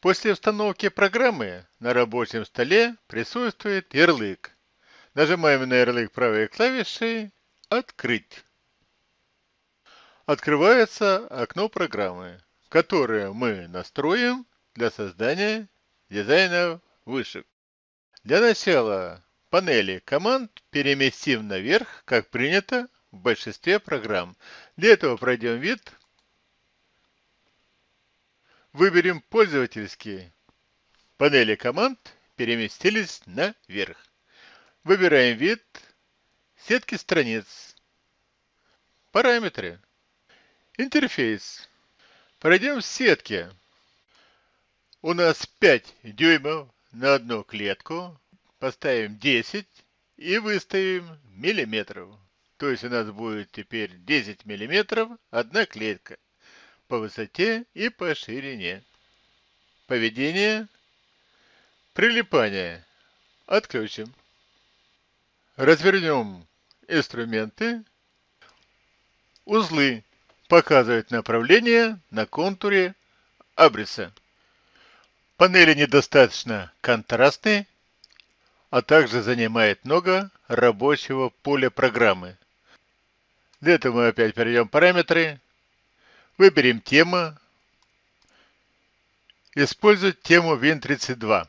После установки программы на рабочем столе присутствует ярлык. Нажимаем на ярлык правой клавишей «Открыть». Открывается окно программы, которое мы настроим для создания дизайна вышек. Для начала панели команд переместим наверх, как принято в большинстве программ. Для этого пройдем вид Выберем пользовательские. Панели команд переместились наверх. Выбираем вид сетки страниц. Параметры. Интерфейс. Пройдем в сетке. У нас 5 дюймов на одну клетку. Поставим 10 и выставим миллиметров. То есть у нас будет теперь 10 миллиметров одна клетка по высоте и по ширине. Поведение. Прилипание. Отключим. Развернем инструменты. Узлы показывают направление на контуре абриса. Панели недостаточно контрастны, а также занимает много рабочего поля программы. Для этого мы опять перейдем в параметры, Выберем тему. Использовать тему Win32.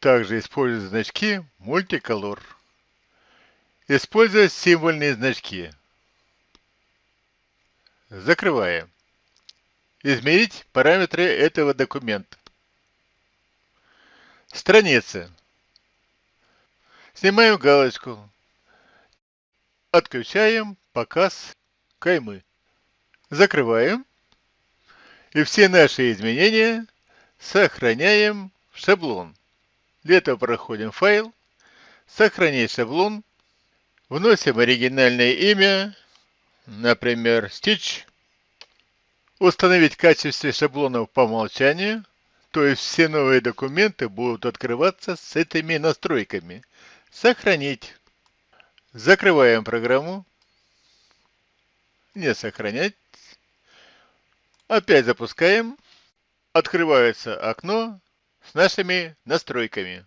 Также используем значки Multicolor. Используя символьные значки. Закрываем. Изменить параметры этого документа. Страница. Снимаем галочку. Отключаем показ каймы. Закрываем. И все наши изменения сохраняем в шаблон. Для этого проходим файл, сохранить шаблон, вносим оригинальное имя, например, Stitch, установить в качестве шаблонов по умолчанию, то есть все новые документы будут открываться с этими настройками. Сохранить. Закрываем программу. Не сохранять. Опять запускаем. Открывается окно с нашими настройками.